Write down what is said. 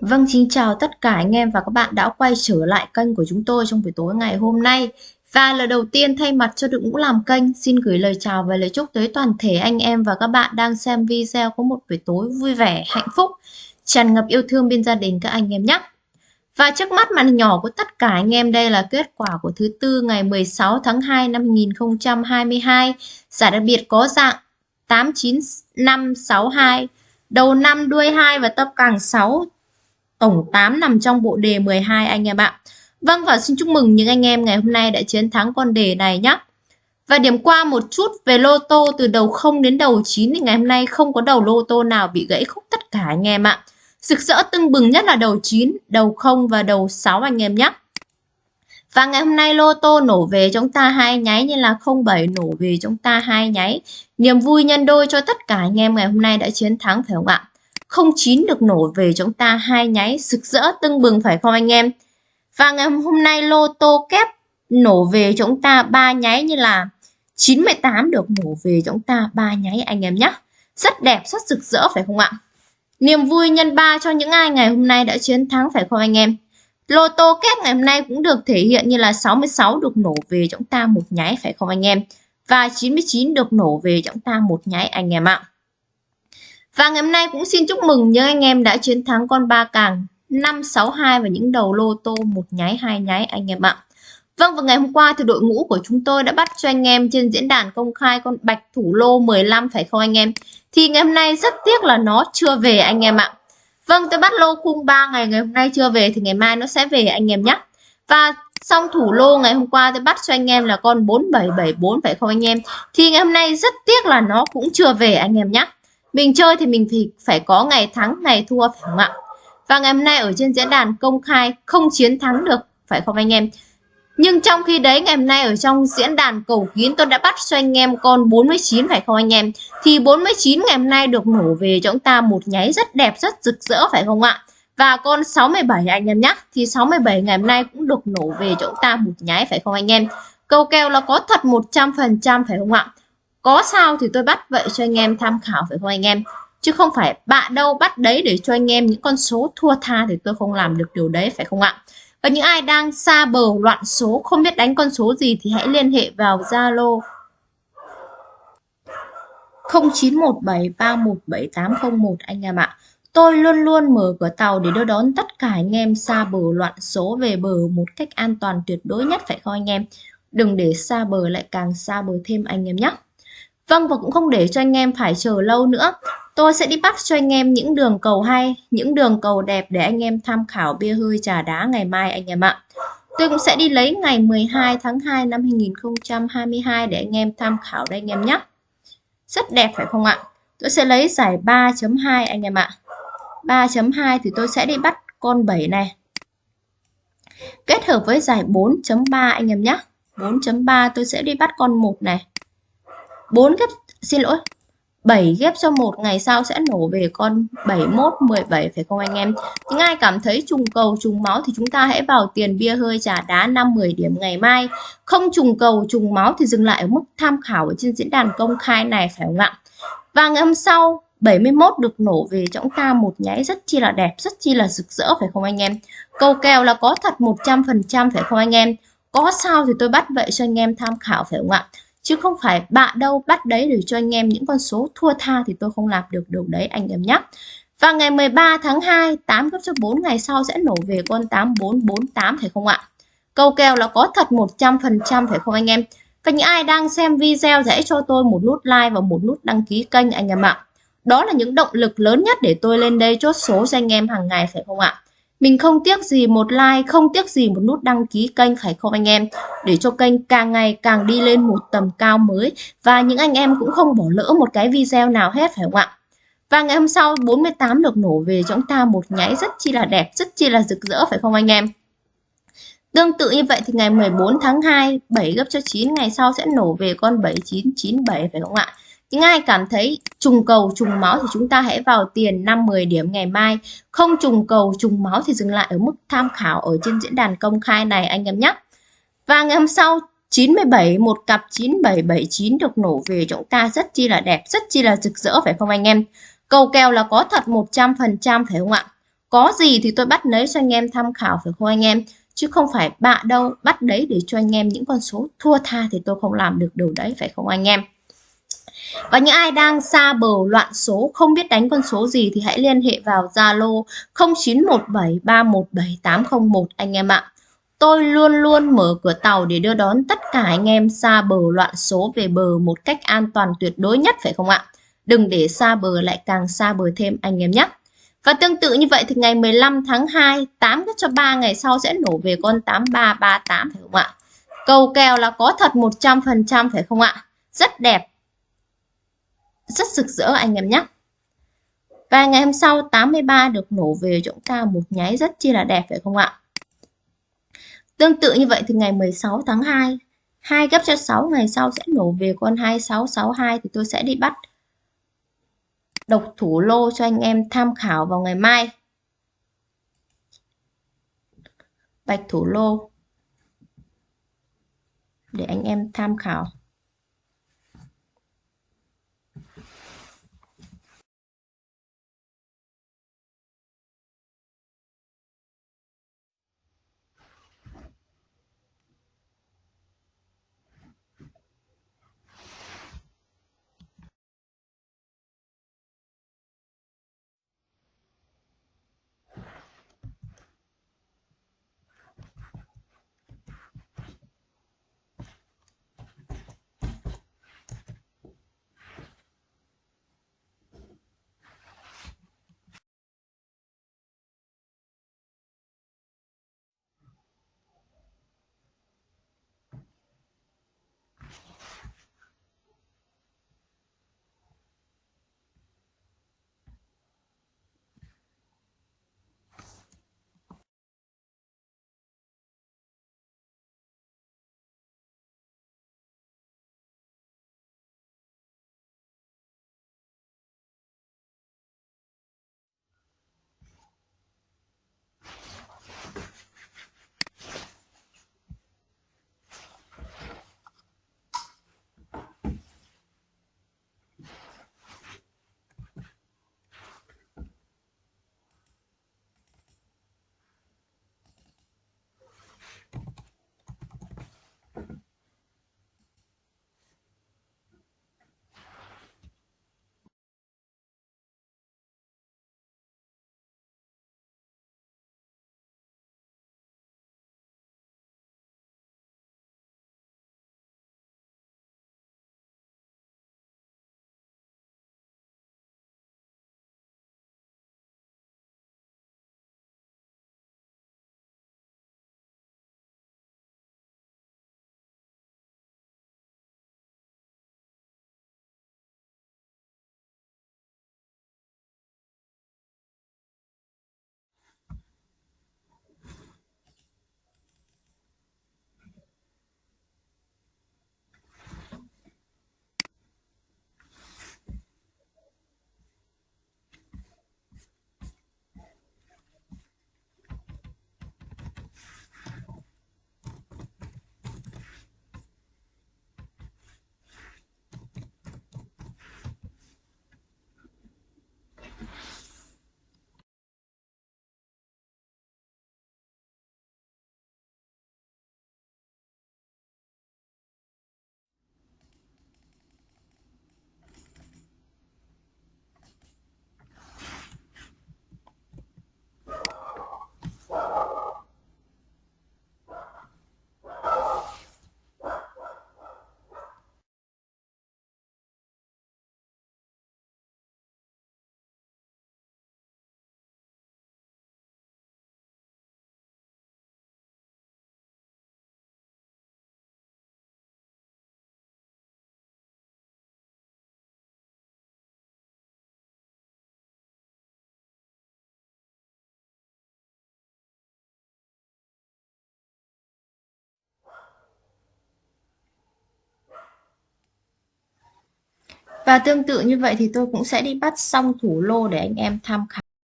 Vâng, xin chào tất cả anh em và các bạn đã quay trở lại kênh của chúng tôi trong buổi tối ngày hôm nay. Và lời đầu tiên thay mặt cho đội ngũ làm kênh, xin gửi lời chào và lời chúc tới toàn thể anh em và các bạn đang xem video có một buổi tối vui vẻ, hạnh phúc, tràn ngập yêu thương bên gia đình các anh em nhé. Và trước mắt màn nhỏ của tất cả anh em đây là kết quả của thứ tư ngày 16 tháng 2 năm 2022. Giải đặc biệt có dạng 89562, đầu năm đuôi 2 và tập càng 6 tổng 8 nằm trong bộ đề 12 anh em ạ. Vâng và xin chúc mừng những anh em ngày hôm nay đã chiến thắng con đề này nhé. Và điểm qua một chút về lô tô từ đầu 0 đến đầu 9 thì ngày hôm nay không có đầu lô tô nào bị gãy khúc tất cả anh em ạ. Sực rỡ tưng bừng nhất là đầu 9, đầu 0 và đầu 6 anh em nhé. Và ngày hôm nay lô tô nổ về chúng ta hai nháy như là 07 nổ về chúng ta hai nháy. Niềm vui nhân đôi cho tất cả anh em ngày hôm nay đã chiến thắng phải không ạ? 09 được nổ về chúng ta hai nháy sực rỡ tưng bừng phải không anh em? Và ngày hôm nay lô tô kép nổ về chúng ta ba nháy như là 98 được nổ về chúng ta ba nháy anh em nhé. Rất đẹp, rất rực rỡ phải không ạ? Niềm vui nhân ba cho những ai ngày hôm nay đã chiến thắng phải không anh em? Lô tô kép ngày hôm nay cũng được thể hiện như là 66 được nổ về chúng ta một nháy phải không anh em? Và 99 được nổ về chúng ta một nháy anh em ạ. Và ngày hôm nay cũng xin chúc mừng những anh em đã chiến thắng con ba càng 562 và những đầu lô tô một nháy, hai nháy, anh em ạ. Vâng và ngày hôm qua thì đội ngũ của chúng tôi đã bắt cho anh em trên diễn đàn công khai con bạch thủ lô 15 phải không anh em? Thì ngày hôm nay rất tiếc là nó chưa về anh em ạ. Vâng tôi bắt lô khung 3 ngày ngày hôm nay chưa về thì ngày mai nó sẽ về anh em nhé. Và xong thủ lô ngày hôm qua tôi bắt cho anh em là con 4774 phải không anh em? Thì ngày hôm nay rất tiếc là nó cũng chưa về anh em nhé. Mình chơi thì mình thì phải có ngày thắng, ngày thua phải không ạ? Và ngày hôm nay ở trên diễn đàn công khai không chiến thắng được, phải không anh em? Nhưng trong khi đấy ngày hôm nay ở trong diễn đàn cầu kín tôi đã bắt cho anh em con 49 phải không anh em? Thì 49 ngày hôm nay được nổ về cho chúng ta một nháy rất đẹp, rất rực rỡ phải không ạ? Và con 67 anh em nhé. Thì 67 ngày hôm nay cũng được nổ về cho chúng ta một nháy phải không anh em? Câu kèo là có thật 100% phải không ạ? Có sao thì tôi bắt vậy cho anh em tham khảo phải không anh em chứ không phải bạn đâu bắt đấy để cho anh em những con số thua tha thì tôi không làm được điều đấy, phải không ạ và những ai đang xa bờ loạn số, không biết đánh con số gì thì hãy liên hệ vào Zalo 0917317801 anh em ạ. Tôi luôn luôn mở cửa tàu để đưa đón tất cả anh em xa bờ loạn số về bờ một cách an toàn tuyệt đối nhất, phải không anh em? Đừng để xa bờ lại càng xa bờ thêm anh em nhé. Vâng và cũng không để cho anh em phải chờ lâu nữa. Tôi sẽ đi bắt cho anh em những đường cầu hay, những đường cầu đẹp để anh em tham khảo bia hơi trà đá ngày mai anh em ạ. Tôi cũng sẽ đi lấy ngày 12 tháng 2 năm 2022 để anh em tham khảo đây anh em nhé. Rất đẹp phải không ạ? Tôi sẽ lấy giải 3.2 anh em ạ. 3.2 thì tôi sẽ đi bắt con 7 này. Kết hợp với giải 4.3 anh em nhé. 4.3 tôi sẽ đi bắt con 1 này. 4 ghép xin lỗi 7 ghép cho một ngày sau sẽ nổ về con 71 17 phải không anh em? Những ai cảm thấy trùng cầu, trùng máu thì chúng ta hãy vào tiền bia hơi trà đá 5 10 điểm ngày mai. Không trùng cầu, trùng máu thì dừng lại ở mức tham khảo ở trên diễn đàn công khai này, phải không ạ? Và ngày hôm sau 71 được nổ về cho chúng ta một nháy rất chi là đẹp, rất chi là rực rỡ, phải không anh em? Cầu kèo là có thật 100% phải không anh em? Có sao thì tôi bắt vậy cho anh em tham khảo, phải không ạ? Chứ không phải bạn đâu, bắt đấy để cho anh em những con số thua tha thì tôi không làm được điều đấy, anh em nhé và ngày 13 tháng 2 8 gấp cho 4 ngày sau sẽ nổ về con 8448 phải không ạ? Câu kèo là có thật 100% phải không anh em? Và những ai đang xem video hãy cho tôi một nút like và một nút đăng ký kênh anh em ạ. Đó là những động lực lớn nhất để tôi lên đây chốt số cho anh em hàng ngày phải không ạ? Mình không tiếc gì một like, không tiếc gì một nút đăng ký kênh phải không anh em? Để cho kênh càng ngày càng đi lên một tầm cao mới và những anh em cũng không bỏ lỡ một cái video nào hết phải không ạ? Và ngày hôm sau 48 được nổ về chúng ta một nháy rất chi là đẹp, rất chi là rực rỡ phải không anh em? Tương tự như vậy thì ngày 14 tháng 2, 7 gấp cho 9 ngày sau sẽ nổ về con 7997 phải không ạ? Những ai cảm thấy trùng cầu trùng máu thì chúng ta hãy vào tiền 5-10 điểm ngày mai. Không trùng cầu trùng máu thì dừng lại ở mức tham khảo ở trên diễn đàn công khai này anh em nhé. Và ngày hôm sau 97 một cặp 9779 được nổ về chúng ta rất chi là đẹp, rất chi là rực rỡ phải không anh em? Cầu kèo là có thật 100% phải không ạ? có gì thì tôi bắt lấy cho anh em tham khảo phải không anh em chứ không phải bạ đâu bắt đấy để cho anh em những con số thua tha thì tôi không làm được điều đấy phải không anh em và những ai đang xa bờ loạn số không biết đánh con số gì thì hãy liên hệ vào Zalo 0917317801 anh em ạ. Tôi luôn luôn mở cửa tàu để đưa đón tất cả anh em xa bờ loạn số về bờ một cách an toàn tuyệt đối nhất phải không ạ? Đừng để xa bờ lại càng xa bờ thêm anh em nhé. Và tương tự như vậy thì ngày 15 tháng 2, 8 cho 3 ngày sau sẽ nổ về con 8338 phải không ạ? Cầu kèo là có thật 100% phải không ạ? Rất đẹp. Rất rực rỡ anh em nhé. Và ngày hôm sau 83 được nổ về cho chúng ta một nháy rất chi là đẹp phải không ạ? Tương tự như vậy thì ngày 16 tháng 2, hai gấp cho 6 ngày sau sẽ nổ về con 2662 thì tôi sẽ đi bắt độc thủ lô cho anh em tham khảo vào ngày mai. Bạch thủ lô để anh em tham khảo. Và tương tự như vậy thì tôi cũng sẽ đi bắt xong thủ lô để anh em tham khảo.